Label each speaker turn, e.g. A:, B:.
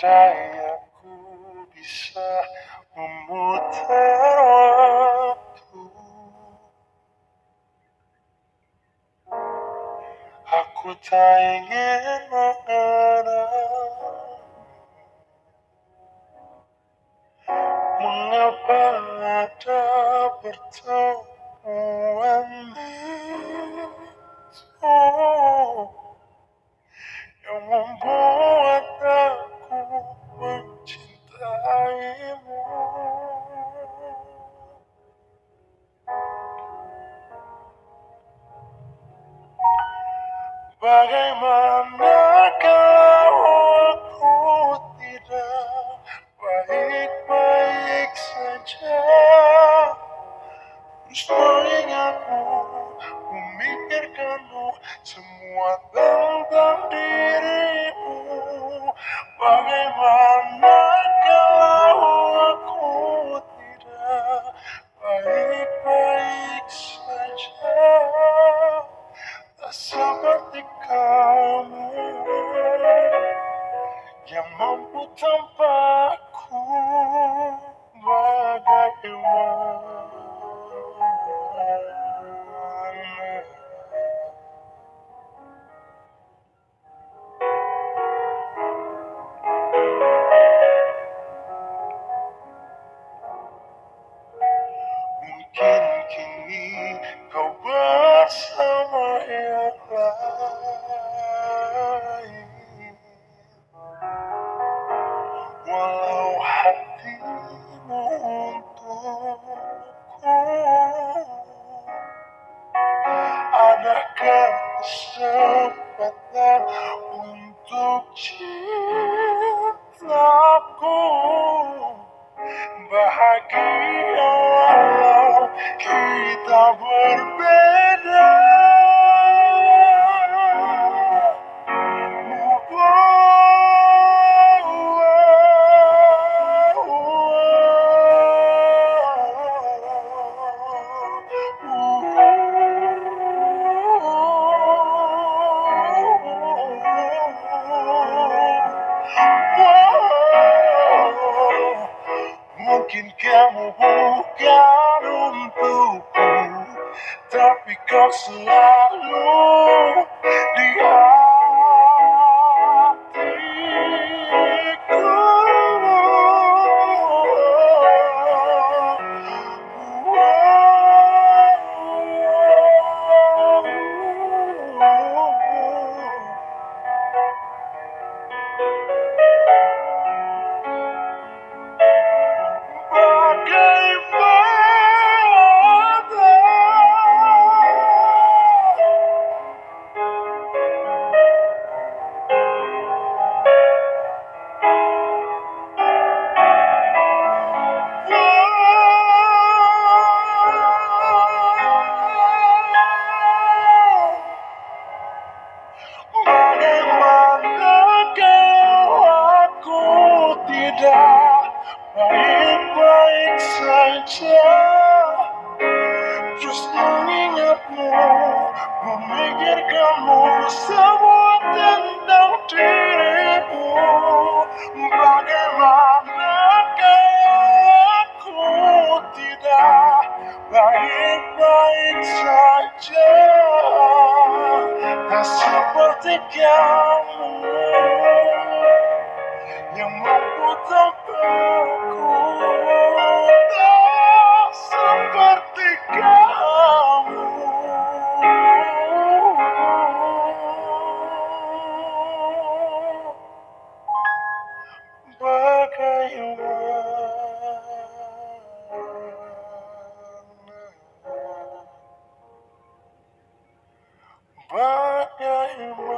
A: Andai aku bisa memutar waktu. Aku tak ingin mengenal. Mengapa ada pertemuan itu Bagaimana kalau aku tidak baik-baik saja? Terus mengingatmu, memikirkanmu Semua tentang dirimu. Bagaimana Yang mampu tanpaku Bagaimana Mungkin Adakah kesempatan untuk cintaku Bahagia kita berbeda Mungkin kamu bukan untukku Tapi kau selalu di hatiku Bagaimana baik-baik saja Terus mengingatmu, memikirkanmu semua tentang dirimu Bagaimana aku tidak baik-baik saja Tak seperti kamu yang tanpaku Tak seperti kamu Bagaimana? Bagaimana